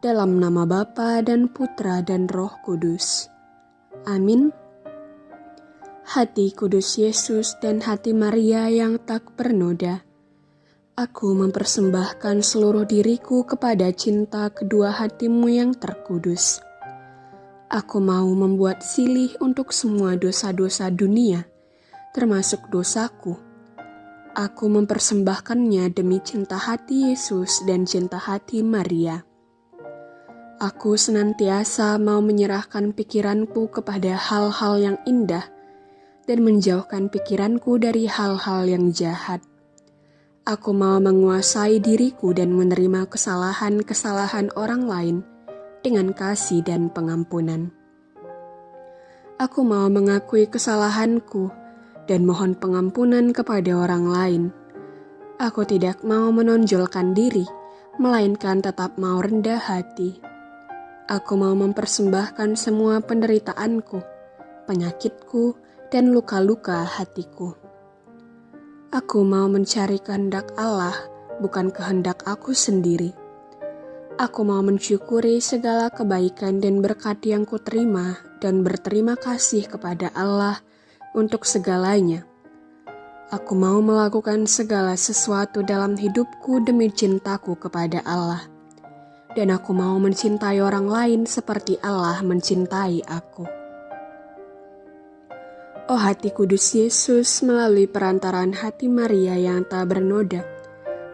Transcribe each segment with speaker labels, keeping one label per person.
Speaker 1: Dalam nama Bapa dan Putra dan Roh Kudus. Amin. Hati kudus Yesus dan hati Maria yang tak bernoda. Aku mempersembahkan seluruh diriku kepada cinta kedua hatimu yang terkudus. Aku mau membuat silih untuk semua dosa-dosa dunia, termasuk dosaku Aku mempersembahkannya demi cinta hati Yesus dan cinta hati Maria. Aku senantiasa mau menyerahkan pikiranku kepada hal-hal yang indah dan menjauhkan pikiranku dari hal-hal yang jahat. Aku mau menguasai diriku dan menerima kesalahan-kesalahan orang lain dengan kasih dan pengampunan. Aku mau mengakui kesalahanku dan mohon pengampunan kepada orang lain. Aku tidak mau menonjolkan diri, melainkan tetap mau rendah hati. Aku mau mempersembahkan semua penderitaanku, penyakitku, dan luka-luka hatiku. Aku mau mencari kehendak Allah, bukan kehendak aku sendiri. Aku mau mensyukuri segala kebaikan dan berkat yang kuterima dan berterima kasih kepada Allah untuk segalanya. Aku mau melakukan segala sesuatu dalam hidupku demi cintaku kepada Allah. Dan aku mau mencintai orang lain seperti Allah mencintai aku. Oh hati kudus Yesus melalui perantaran hati Maria yang tak bernoda,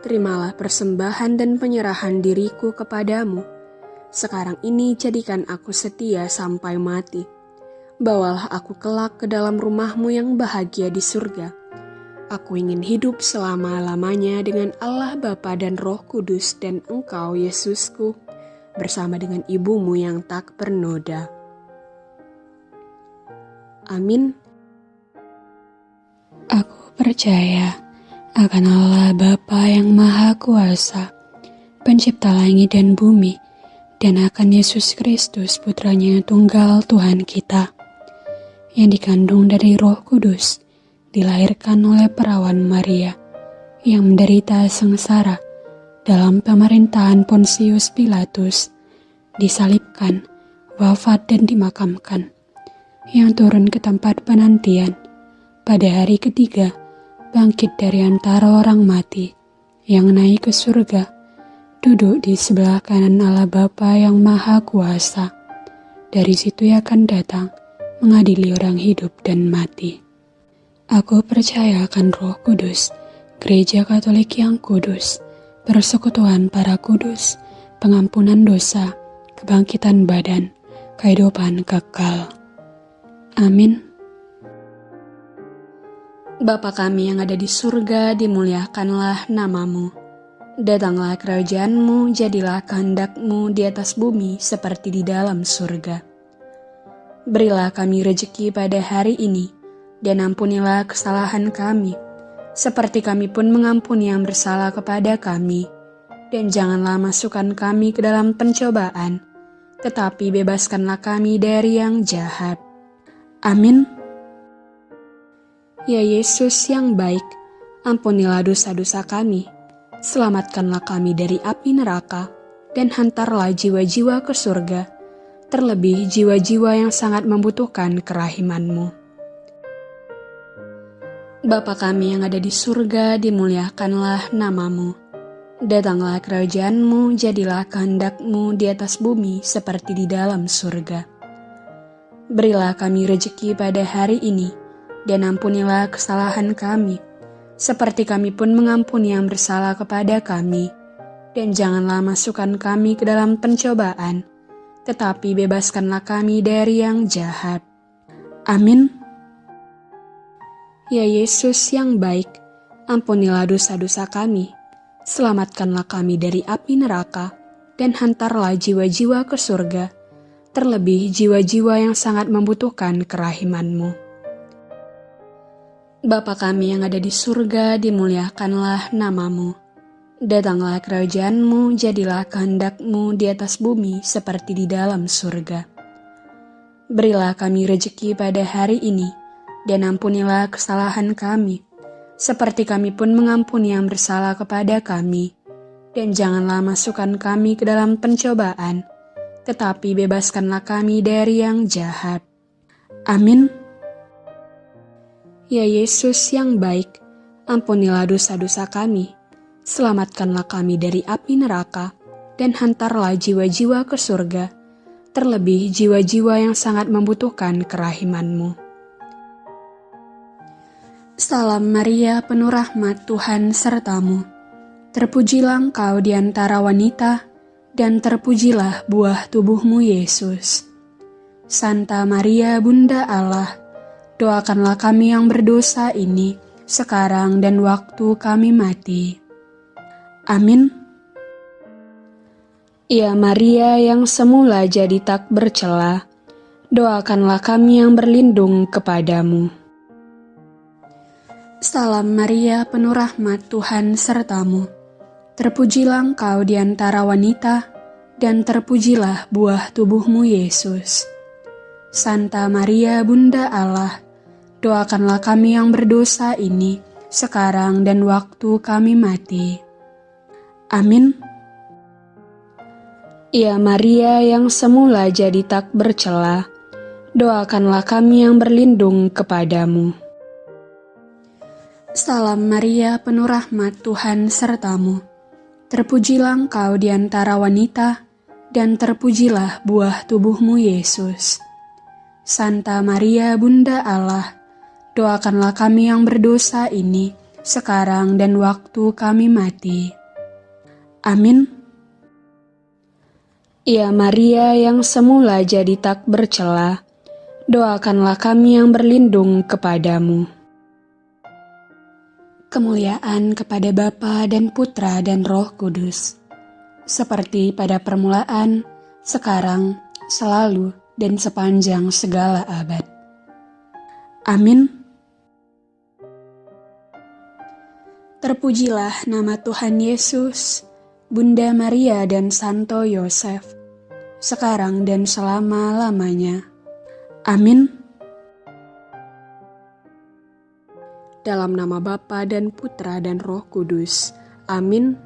Speaker 1: terimalah persembahan dan penyerahan diriku kepadamu. Sekarang ini jadikan aku setia sampai mati bawalah aku kelak ke dalam rumahmu yang bahagia di surga. Aku ingin hidup selama-lamanya dengan Allah Bapa dan Roh Kudus dan Engkau, Yesusku, bersama dengan ibumu yang tak bernoda. Amin.
Speaker 2: Aku percaya akan Allah Bapa yang Maha Kuasa, pencipta langit dan bumi, dan akan Yesus Kristus putranya tunggal Tuhan kita, yang dikandung dari Roh Kudus, dilahirkan oleh perawan Maria yang menderita sengsara dalam pemerintahan Pontius Pilatus, disalibkan, wafat dan dimakamkan, yang turun ke tempat penantian pada hari ketiga, bangkit dari antara orang mati, yang naik ke surga, duduk di sebelah kanan Allah Bapa yang Maha Kuasa. Dari situ ia akan datang mengadili orang hidup dan mati. Aku percaya akan Roh Kudus, Gereja Katolik yang kudus, persekutuan para kudus, pengampunan dosa, kebangkitan badan, kehidupan kekal. Amin.
Speaker 1: Bapa kami yang ada di surga, dimuliakanlah namamu. Datanglah kerajaanmu, jadilah kehendakmu di atas bumi seperti di dalam surga. Berilah kami rejeki pada hari ini, dan ampunilah kesalahan kami, seperti kami pun mengampuni yang bersalah kepada kami. Dan janganlah masukkan kami ke dalam pencobaan, tetapi bebaskanlah kami dari yang jahat. Amin. Ya Yesus yang baik, ampunilah dosa-dosa kami, selamatkanlah kami dari api neraka, dan hantarlah jiwa-jiwa ke surga terlebih jiwa-jiwa yang sangat membutuhkan kerahimanmu. Bapa kami yang ada di surga, dimuliakanlah namamu. Datanglah kerajaanmu, jadilah kehendakmu di atas bumi seperti di dalam surga. Berilah kami rejeki pada hari ini, dan ampunilah kesalahan kami, seperti kami pun mengampuni yang bersalah kepada kami. Dan janganlah masukkan kami ke dalam pencobaan, tetapi bebaskanlah kami dari yang jahat. Amin. Ya Yesus yang baik, ampunilah dosa-dosa kami, selamatkanlah kami dari api neraka, dan hantarlah jiwa-jiwa ke surga, terlebih jiwa-jiwa yang sangat membutuhkan kerahimanmu. Bapa kami yang ada di surga, dimuliakanlah namamu Datanglah kerajaanmu, jadilah kehendakmu di atas bumi seperti di dalam surga. Berilah kami rejeki pada hari ini, dan ampunilah kesalahan kami, seperti kami pun mengampuni yang bersalah kepada kami. dan janganlah masukkan kami ke dalam pencobaan, tetapi bebaskanlah kami dari yang jahat. Amin. Ya Yesus yang baik, ampunilah dosa-dosa kami, selamatkanlah kami dari api neraka, dan hantarlah jiwa-jiwa ke surga, terlebih jiwa-jiwa yang sangat membutuhkan kerahimanmu. Salam Maria, penuh rahmat Tuhan sertamu Terpujilah engkau di antara wanita, dan terpujilah buah tubuhmu Yesus. Santa Maria Bunda Allah, doakanlah kami yang berdosa ini, sekarang dan waktu kami mati. Amin. Ya Maria yang semula jadi tak bercela, doakanlah kami yang berlindung kepadamu. Salam Maria, penuh rahmat Tuhan sertamu Terpujilah engkau di antara wanita, dan terpujilah buah tubuhmu Yesus. Santa Maria Bunda Allah, doakanlah kami yang berdosa ini, sekarang dan waktu kami mati. Amin. Ya Maria yang semula jadi tak bercela, doakanlah kami yang berlindung kepadamu. Salam Maria, penuh rahmat Tuhan sertamu Terpujilah engkau di antara wanita, dan terpujilah buah tubuhmu Yesus. Santa Maria Bunda Allah, doakanlah kami yang berdosa ini, sekarang dan waktu kami mati. Amin. Ya Maria yang semula jadi tak bercela, doakanlah kami yang berlindung kepadamu kemuliaan kepada Bapa dan Putra dan Roh Kudus, seperti pada permulaan, sekarang, selalu, dan sepanjang segala abad. Amin. Terpujilah nama Tuhan Yesus, Bunda Maria dan Santo Yosef, sekarang dan selama-lamanya. Amin. Dalam nama Bapa dan Putra dan Roh Kudus. Amin.